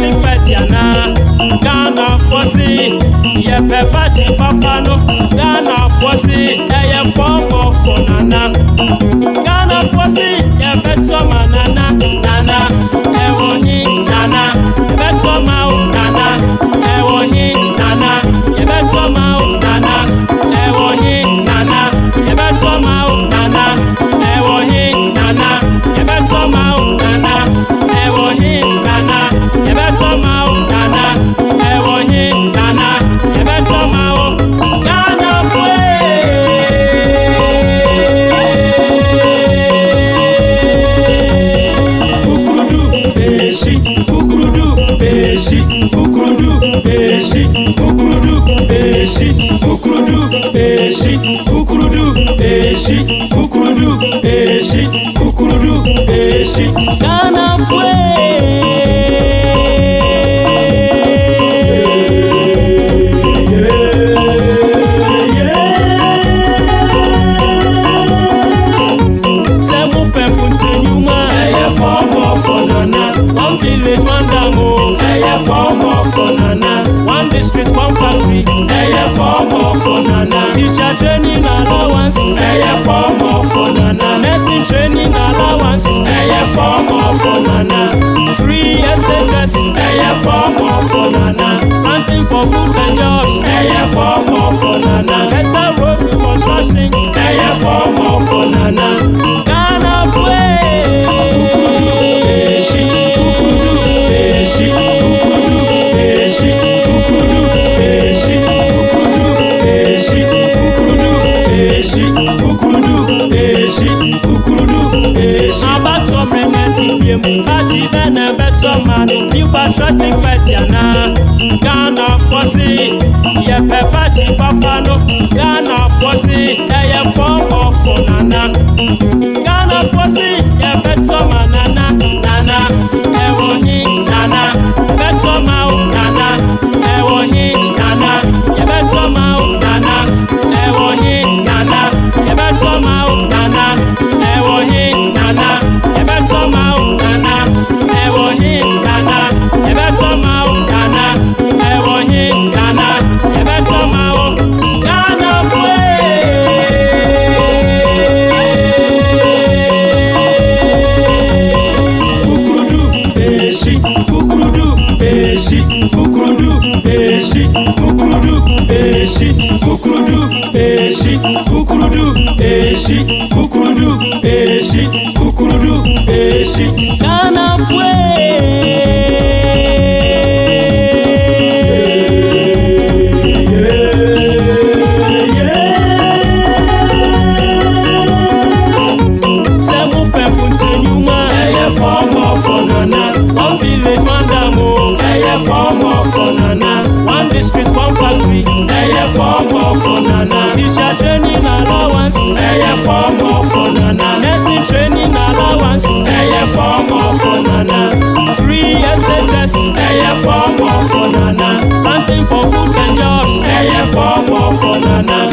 ti pẹ̀ tì àná gánà fọ́sí yẹ̀pẹ̀ bá ti pápánu. eshi kukurudu eshi kanafue Street, oh. one factory. Hey, yeah, four, four, four, nana. Teacher training allowance. Hey. for fools and jobs. Ẹyẹ fọ́ ọmọ fún nana. Better road we must not sink. Ẹyẹ fọ́ ọmọ fún nana. Ghana fuwe. Kúkúrú bèèṣì, kúkúrú bèèṣì, kúkúrú bèèṣì, kúkúrú bèèṣì, kúkúrú bèèṣì, kúkúrú bèèṣì, kúkúrú bèèṣì, kúkúrú bèèṣì. Abátọ̀ mi yiem ati bene betu manu patriotic party ana ghana fosi Yep, pɛ party papa eshi kukurudu eshi kukurudu eshi kukurudu eshi kukurudu eshi kanafue fọmọ fọnànà nursing training allowance ẹyẹ fọmọ fọnànà free SHS ẹyẹ fọmọ fọnànà planting for foods and jobs ẹyẹ fọmọ fọnànà.